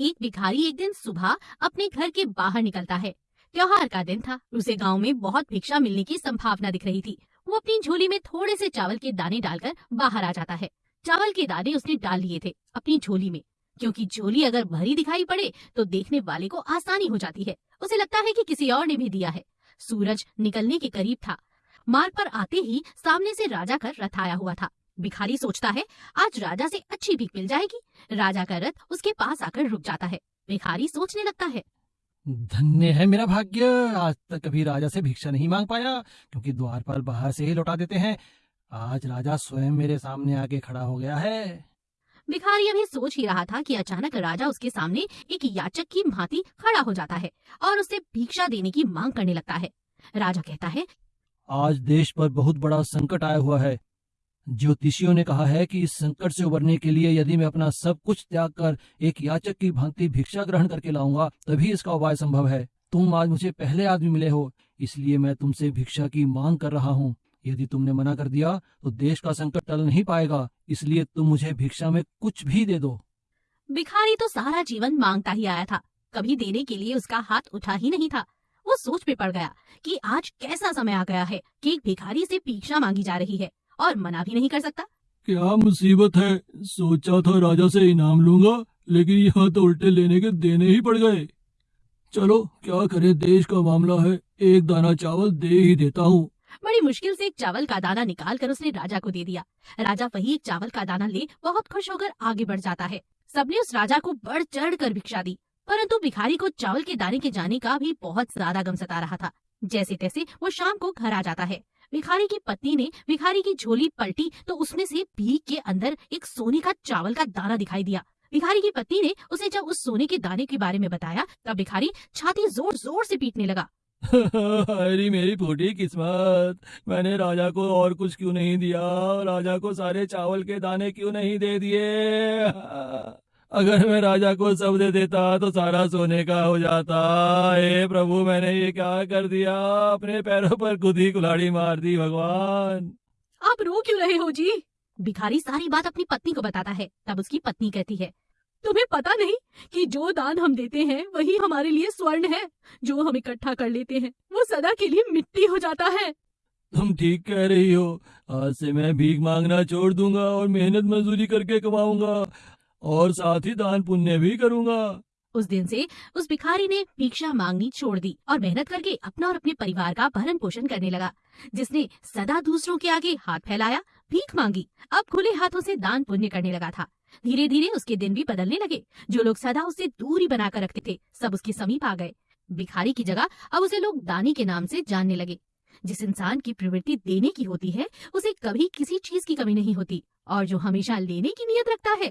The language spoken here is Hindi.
एक भिखारी एक दिन सुबह अपने घर के बाहर निकलता है। त्योहार का दिन था। उसे गाँव में बहुत भिक्षा मिलने की संभावना दिख रही थी। वो अपनी झोली में थोड़े से चावल के दाने डालकर बाहर आ जाता है। चावल के दाने उसने डाल लिए थे अपनी झोली में। क्योंकि झोली अगर भरी दिखाई पड़े तो देखने वाले को आसानी हो जाती है। उसे लगता है कि किसी और ने भी दिया है। सूरज निकलने के करीब था। मार्ग पर आते ही सामने से राजा का रथ आया हुआ था। भिखारी सोचता है आज राजा से अच्छी भीख मिल जाएगी। राजा का रथ उसके पास आकर रुक जाता है। भिखारी सोचने लगता है। धन्य है मेरा भाग्य। आज तक कभी राजा से भिक्षा नहीं मांग पाया क्योंकि द्वारपाल बाहर से ही लौटा देते हैं। आज राजा स्वयं मेरे सामने आके खड़ा हो गया है। भिखारी अभी सोच ही रहा था कि अचानक राजा उसके सामने एक याचक की भांति खड़ा हो जाता है और उससे भिक्षा देने की मांग करने लगता है। राजा कहता है आज देश पर बहुत बड़ा संकट आया हुआ है। ज्योतिषियों ने कहा है कि इस संकट से उबरने के लिए यदि मैं अपना सब कुछ त्याग कर एक याचक की भांति भिक्षा ग्रहण करके लाऊँगा, तभी इसका उपाय संभव है। तुम आज मुझे पहले आदमी मिले हो, इसलिए मैं तुमसे भिक्षा की मांग कर रहा हूँ। यदि तुमने मना कर दिया तो देश का संकट टल नहीं पाएगा, इसलिए तुम मुझे भिक्षा में कुछ भी दे दो। भिखारी तो सारा जीवन माँगता ही आया था। कभी देने के लिए उसका हाथ उठा ही नहीं था। वो सोच में पड़ गया कि आज कैसा समय आ गया है कि एक भिखारी से भिक्षा मांगी जा रही है। और मना भी नहीं कर सकता। क्या मुसीबत है? सोचा था राजा से इनाम लूँगा लेकिन यहाँ तो उल्टे लेने के देने ही पड़ गए। चलो क्या करे? देश का मामला है। एक दाना चावल दे ही देता हूँ। बड़ी मुश्किल से एक चावल का दाना निकाल कर उसने राजा को दे दिया। राजा वही एक चावल का दाना ले बहुत खुश होकर आगे बढ़ जाता है। सबने उस राजा को बढ़ चढ़ कर भिक्षा दी परंतु भिखारी को चावल के दाने के जाने का भी बहुत ज़्यादा गम सता रहा था। जैसे तैसे वो शाम को घर आ जाता है। भिखारी की पत्नी ने भिखारी की झोली पलटी तो उसमें से भीख के अंदर एक सोने का चावल का दाना दिखाई दिया। भिखारी की पत्नी ने उसे जब उस सोने के दाने के बारे में बताया, तब भिखारी छाती ज़ोर ज़ोर से पीटने लगा। अरे मेरी फूटी किस्मत, मैंने राजा को और कुछ क्यों नहीं दिया? राजा को सारे चावल के दाने क्यों नहीं दे दिए? अगर मैं राजा को सब दे देता तो सारा सोने का हो जाता। हे प्रभु मैंने ये क्या कर दिया? अपने पैरों पर खुद ही कुल्हाड़ी मार दी भगवान। आप रो क्यों रहे हो जी? भिखारी सारी बात अपनी पत्नी को बताता है तब उसकी पत्नी कहती है तुम्हें पता नहीं कि जो दान हम देते हैं वही हमारे लिए स्वर्ण है। जो हम इकट्ठा कर लेते हैं वो सदा के लिए मिट्टी हो जाता है। तुम ठीक कह रही हो। आज से मैं भीख मांगना छोड़ दूँगा और मेहनत मजदूरी करके कमाऊँगा। और साथ ही दान पुण्य भी करूँगा। उस दिन से उस भिखारी ने भिक्षा मांगनी छोड़ दी और मेहनत करके अपना और अपने परिवार का भरण पोषण करने लगा, जिसने सदा दूसरों के आगे हाथ फैलाया, भीख मांगी, अब खुले हाथों से दान पुण्य करने लगा था। धीरे धीरे उसके दिन भी बदलने लगे, जो लोग सदा उससे दूरी बनाकर रखते थे, सब उसके समीप आ गए। भिखारी की जगह अब उसे लोग दानी के नाम से जानने लगे। जिस इंसान की प्रवृत्ति देने की होती है, उसे कभी किसी चीज़ की कमी नहीं होती, और जो हमेशा लेने की नियत रखता है